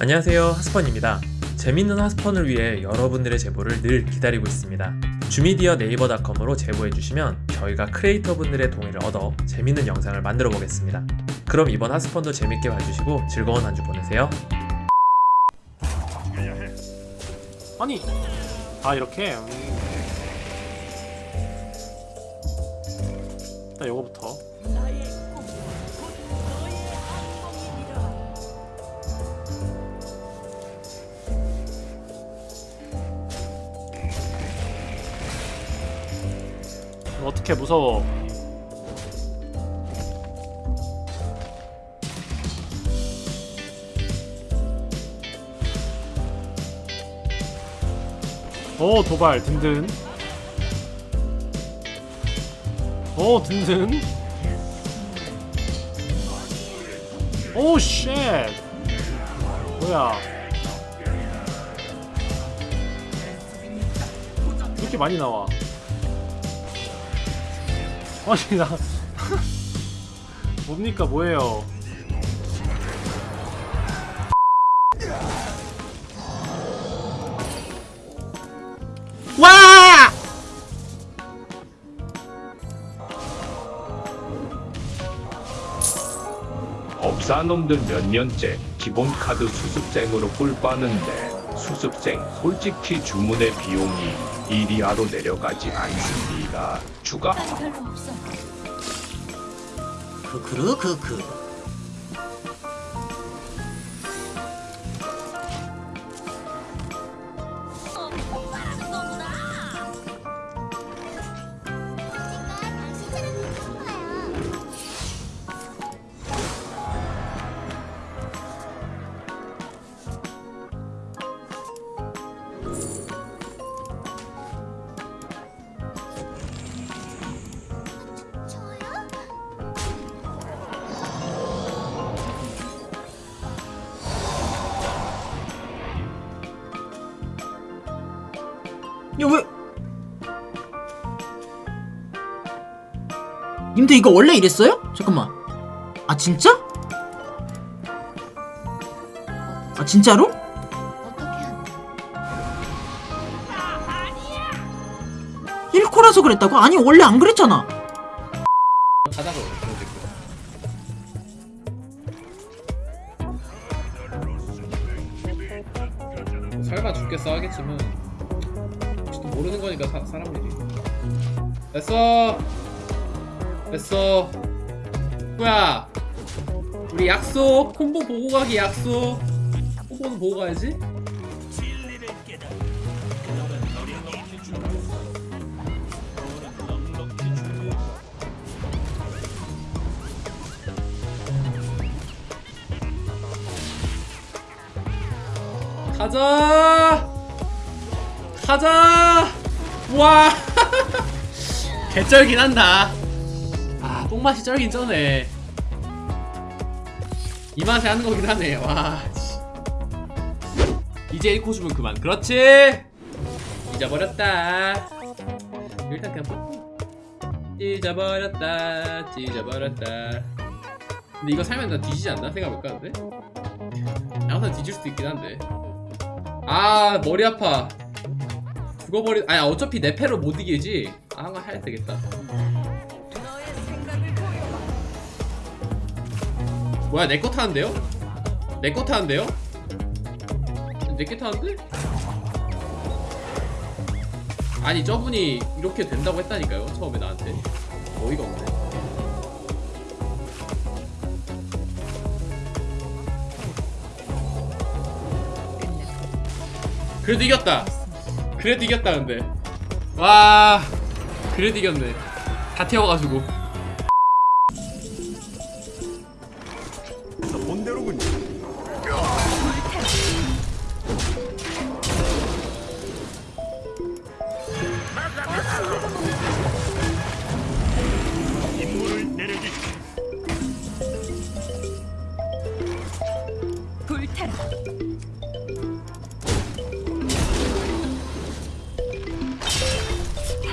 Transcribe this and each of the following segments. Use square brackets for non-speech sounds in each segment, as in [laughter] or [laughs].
안녕하세요 하스펀입니다. 재밌는 하스펀을 위해 여러분들의 제보를 늘 기다리고 있습니다. 주미디어 네이버닷컴으로 제보해주시면 저희가 크리에이터 분들의 동의를 얻어 재밌는 영상을 만들어 보겠습니다. 그럼 이번 하스펀도 재밌게 봐주시고 즐거운 한 주 보내세요. 아니 아 이렇게? 음. 일단 요거부터 어떻게 무서워. 오 도발 든든. 오 든든. 오쉣. 뭐야. 이렇게 많이 나와 아니 나 [laughs] 뭡니까 뭐예요 와! 업사놈들 몇 년째 기본 카드 수습생으로 꿀 빠는데 수습생 솔직히 주문의 비용이 1이하로 내려가지 않습니다. 추가 별로 없어. 크크르 크크 왜? 님들 이거 원래 이랬어요? 잠깐만 아 진짜? 아 진짜로? 어떻게 한다? 1코라서 그랬다고? 아니 원래 안 그랬잖아 바닥을 설마 죽겠어 하겠지만 모르는 거니까 사, 사람들이. 됐어. 됐어. 뭐야 우리 약속 콤보 보고 가기 약속. 콤보는 보고 가야지. 가자 가자! 와! [laughs] 개쩔긴 한다. 아 똥맛이 쩔긴 쩌네. 이 맛에 하는 거긴 하네. 와 씨. 이제 1코 주면 그만. 그렇지? 잊어버렸다. 일단 그냥 뽀뽀 잊어버렸다. 잊어버렸다. 근데 이거 살면 나 뒤지지 않나? 생각해볼까 근데? 항상 뒤질 수도 있긴 한데. 아 머리 아파 죽어버리 아니 어차피 내 패로 못 이기지 아 한번 해야 되겠다 뭐야 내 거 타는데요? 내 거 타는데요? 내게 타는데? 아니 저분이 이렇게 된다고 했다니까요 처음에 나한테 어이가 없네 그래도 이겼다 그래도 이겼다 근데. 와 그래도 이겼네. 다 태워가지고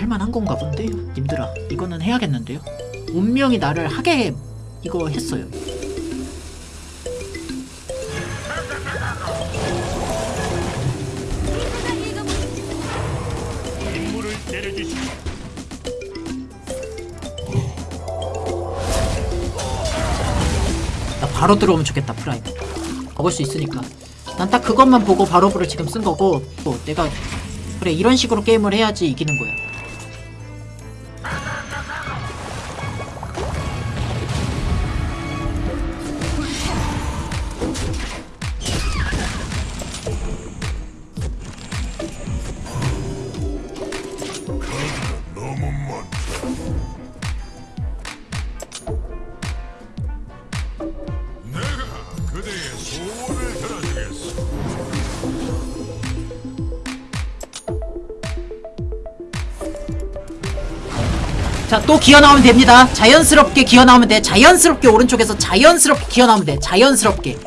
할만한 건가 본데요. 님들아 이거는 해야겠는데요. 운명이 나를 하게 이거 했어요. 나 바로 들어오면 좋겠다 프라이드 먹을 수 있으니까. 난 딱 그것만 보고 바로브를 지금 쓴 거고 또 내가 그래 이런 식으로 게임을 해야지 이기는 거야. 자 또 기어 나오면 됩니다 자연스럽게 기어 나오면 돼 자연스럽게 오른쪽에서 자연스럽게 기어 나오면 돼 자연스럽게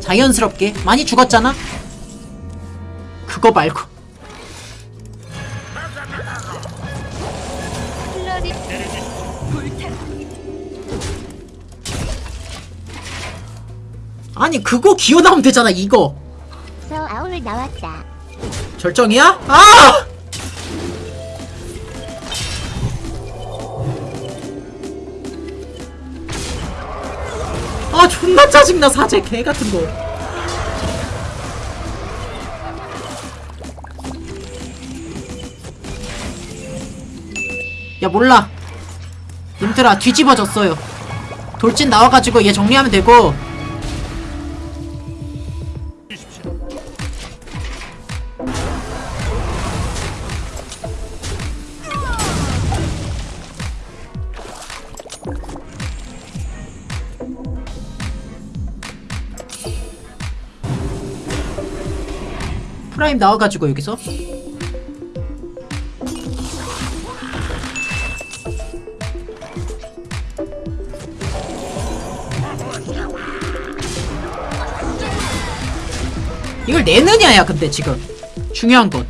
자연스럽게 많이 죽었잖아 그거 말고. 아니 그거 기어 나오면 되잖아 이거. 절정이야? 아! 존나 짜증나 사제 개 같은 거. 야 몰라. 님들아 뒤집어졌어요. 돌진 나와가지고 얘 정리하면 되고 프라임 나와가지고 여기서. 이걸 내느냐야 근데 지금. 중요한 건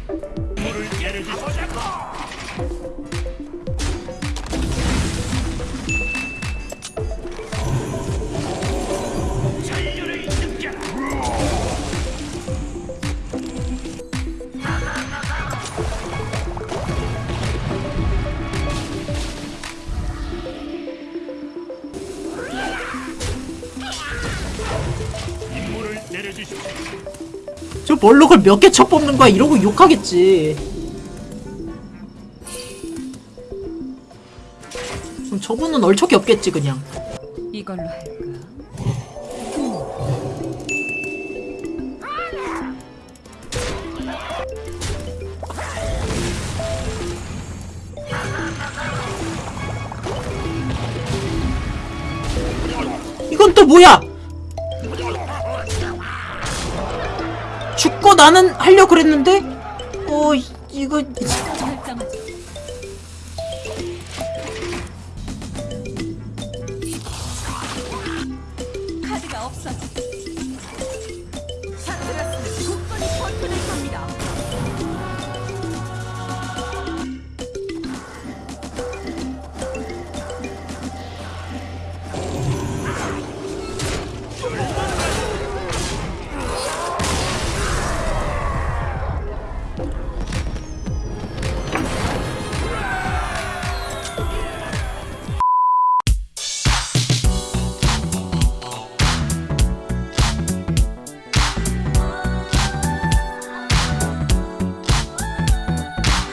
저 멀록을 몇 개 쳐 뽑는 거야? 이러고 욕하겠지. 그럼 저분은 얼척이 없겠지 그냥. 이걸로 할까? 이건 또 뭐야 죽고 나는 하려고 그랬는데? 어 이- 이거